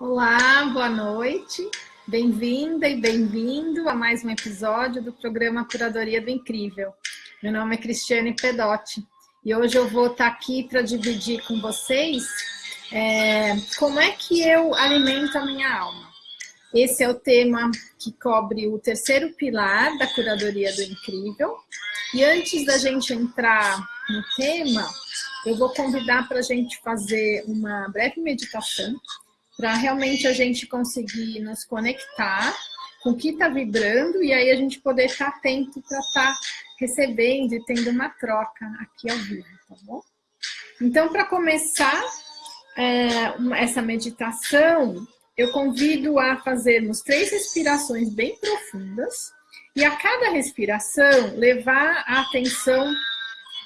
Olá, boa noite. Bem-vinda e bem-vindo a mais um episódio do programa Curadoria do Incrível. Meu nome é Cristiane Pedotti e hoje eu vou estar aqui para dividir com vocês é, como é que eu alimento a minha alma. Esse é o tema que cobre o terceiro pilar da Curadoria do Incrível. E antes da gente entrar no tema, eu vou convidar para a gente fazer uma breve meditação para realmente a gente conseguir nos conectar com o que está vibrando e aí a gente poder estar tá atento para estar tá recebendo e tendo uma troca aqui ao vivo, tá bom? Então, para começar é, essa meditação, eu convido a fazermos três respirações bem profundas e a cada respiração levar a atenção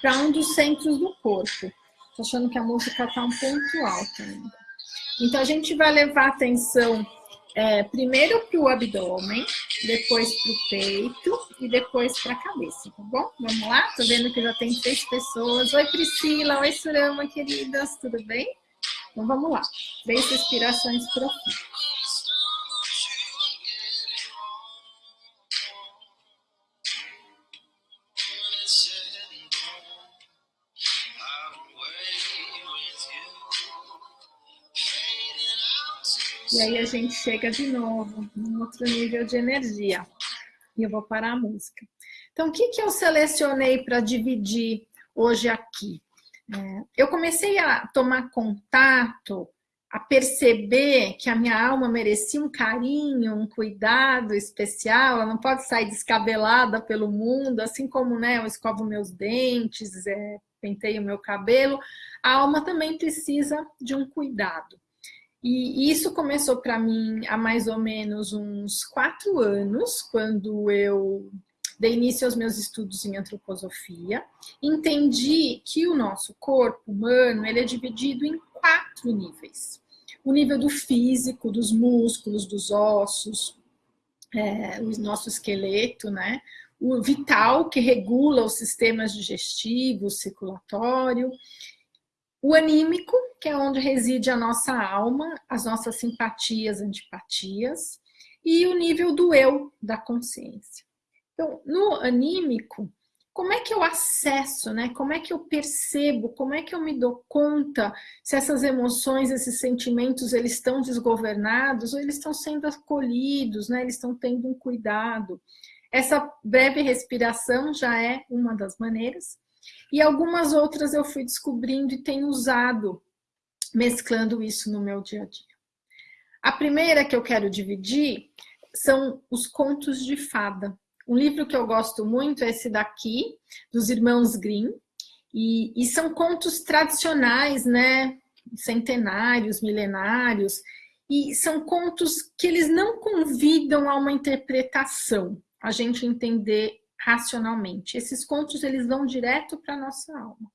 para um dos centros do corpo. Estou achando que a música está um pouco alta ainda. Então, a gente vai levar atenção é, primeiro para o abdômen, depois para o peito e depois para a cabeça, tá bom? Vamos lá? Tô vendo que já tem três pessoas. Oi, Priscila. Oi, Surama, queridas. Tudo bem? Então, vamos lá. Três respirações profundas. E aí a gente chega de novo num outro nível de energia. E eu vou parar a música. Então, o que, que eu selecionei para dividir hoje aqui? É, eu comecei a tomar contato, a perceber que a minha alma merecia um carinho, um cuidado especial, ela não pode sair descabelada pelo mundo, assim como né, eu escovo meus dentes, é, penteio meu cabelo, a alma também precisa de um cuidado. E isso começou para mim há mais ou menos uns quatro anos, quando eu dei início aos meus estudos em antroposofia. Entendi que o nosso corpo humano ele é dividido em quatro níveis. O nível do físico, dos músculos, dos ossos, é, o nosso esqueleto, né? O vital, que regula os sistemas digestivo, circulatório, o anímico, que é onde reside a nossa alma, as nossas simpatias, antipatias, e o nível do eu, da consciência. Então, no anímico, como é que eu acesso, né? Como é que eu percebo, como é que eu me dou conta se essas emoções, esses sentimentos, eles estão desgovernados ou eles estão sendo acolhidos, né? Eles estão tendo um cuidado. Essa breve respiração já é uma das maneiras. E algumas outras eu fui descobrindo e tenho usado, mesclando isso no meu dia a dia. A primeira que eu quero dividir são os contos de fada. Um livro que eu gosto muito é esse daqui, dos irmãos Grimm, e, e são contos tradicionais, né? Centenários, milenários, e são contos que eles não convidam a uma interpretação, a gente entender racionalmente. Esses contos, eles vão direto para a nossa alma.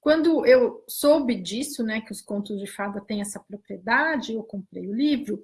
Quando eu soube disso, né, que os contos de fada têm essa propriedade, eu comprei o livro,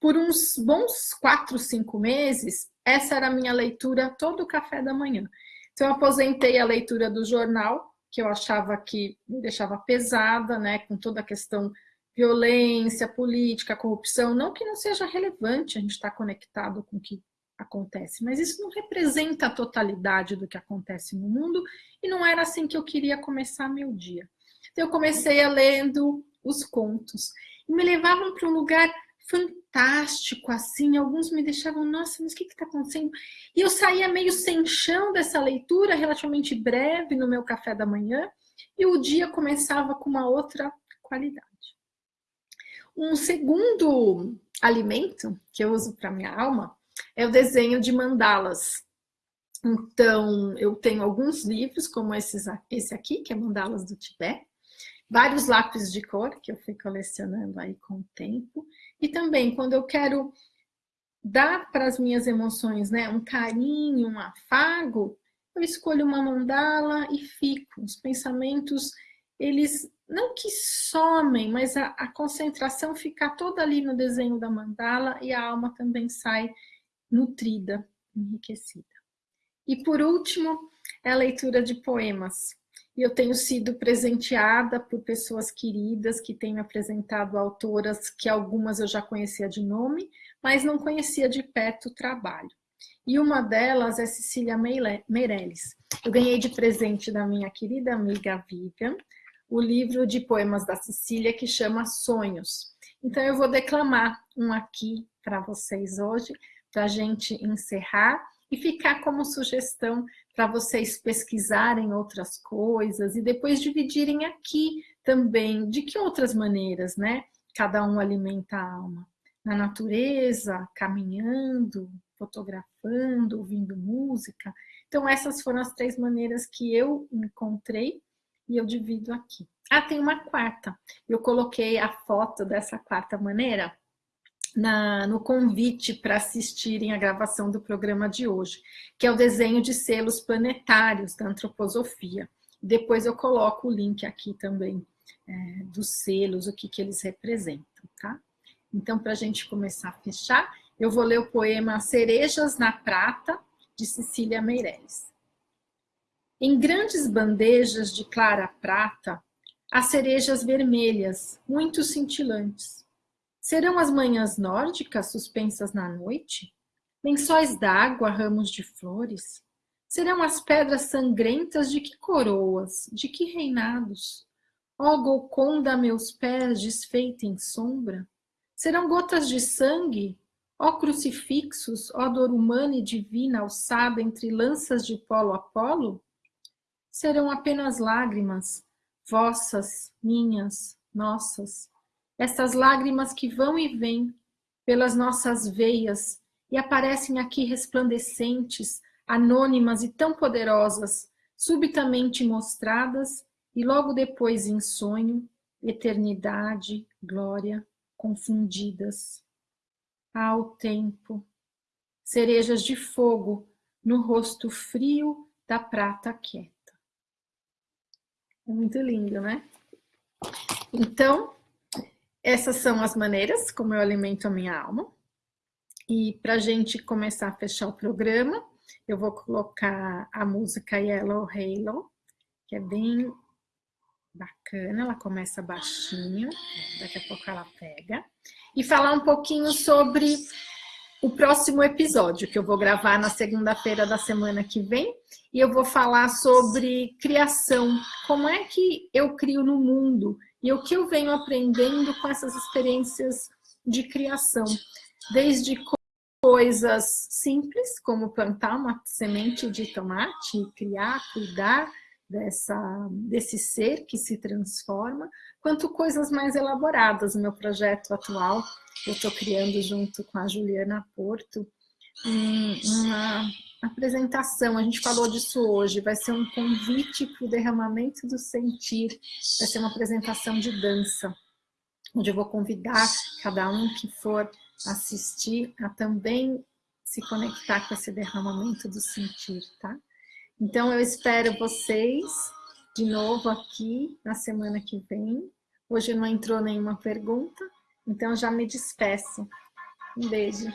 por uns bons quatro, cinco meses, essa era a minha leitura todo o café da manhã. Então, eu aposentei a leitura do jornal, que eu achava que me deixava pesada, né, com toda a questão violência, política, corrupção, não que não seja relevante a gente estar conectado com o que acontece, mas isso não representa a totalidade do que acontece no mundo e não era assim que eu queria começar meu dia. Então eu comecei a lendo os contos e me levavam para um lugar fantástico, assim, alguns me deixavam, nossa, mas o que está acontecendo? E eu saía meio sem chão dessa leitura, relativamente breve, no meu café da manhã, e o dia começava com uma outra qualidade. Um segundo alimento que eu uso para minha alma é o desenho de mandalas. Então, eu tenho alguns livros, como esses, esse aqui, que é Mandalas do Tibete, vários lápis de cor, que eu fui colecionando aí com o tempo, e também, quando eu quero dar para as minhas emoções né, um carinho, um afago, eu escolho uma mandala e fico. Os pensamentos, eles não que somem, mas a, a concentração fica toda ali no desenho da mandala e a alma também sai nutrida, enriquecida. E por último, é a leitura de poemas. e eu tenho sido presenteada por pessoas queridas que têm me apresentado autoras que algumas eu já conhecia de nome, mas não conhecia de perto o trabalho. E uma delas é Cecília Meirelles. Eu ganhei de presente da minha querida amiga Vivian o livro de poemas da Cecília que chama Sonhos. Então eu vou declamar um aqui para vocês hoje, para a gente encerrar e ficar como sugestão para vocês pesquisarem outras coisas e depois dividirem aqui também de que outras maneiras, né? Cada um alimenta a alma. Na natureza, caminhando, fotografando, ouvindo música. Então essas foram as três maneiras que eu encontrei e eu divido aqui. Ah, tem uma quarta. Eu coloquei a foto dessa quarta maneira na, no convite para assistirem a gravação do programa de hoje, que é o desenho de selos planetários da antroposofia. Depois eu coloco o link aqui também é, dos selos, o que, que eles representam, tá? Então, para a gente começar a fechar, eu vou ler o poema Cerejas na Prata, de Cecília Meirelles. Em grandes bandejas de clara prata, há cerejas vermelhas, muito cintilantes. Serão as manhãs nórdicas suspensas na noite? Lençóis d'água, ramos de flores? Serão as pedras sangrentas de que coroas, de que reinados? Ó Golconda, meus pés desfeita em sombra? Serão gotas de sangue? Ó crucifixos, ó dor humana e divina alçada entre lanças de polo a polo? Serão apenas lágrimas, vossas, minhas, nossas, essas lágrimas que vão e vêm pelas nossas veias e aparecem aqui resplandecentes, anônimas e tão poderosas, subitamente mostradas e logo depois em sonho, eternidade, glória, confundidas. Ao tempo, cerejas de fogo no rosto frio da prata quieta. É muito lindo, né? Então, essas são as maneiras como eu alimento a minha alma. E para a gente começar a fechar o programa, eu vou colocar a música Yellow Halo, que é bem bacana, ela começa baixinho, daqui a pouco ela pega. E falar um pouquinho sobre o próximo episódio, que eu vou gravar na segunda-feira da semana que vem, e eu vou falar sobre criação, como é que eu crio no mundo, e o que eu venho aprendendo com essas experiências de criação, desde coisas simples, como plantar uma semente de tomate, criar, cuidar dessa, desse ser que se transforma, quanto coisas mais elaboradas. O meu projeto atual, eu estou criando junto com a Juliana Porto, uma apresentação, a gente falou disso hoje, vai ser um convite para o derramamento do sentir, vai ser uma apresentação de dança, onde eu vou convidar cada um que for assistir a também se conectar com esse derramamento do sentir, tá? Então eu espero vocês de novo aqui na semana que vem. Hoje não entrou nenhuma pergunta, então já me despeço. Um beijo.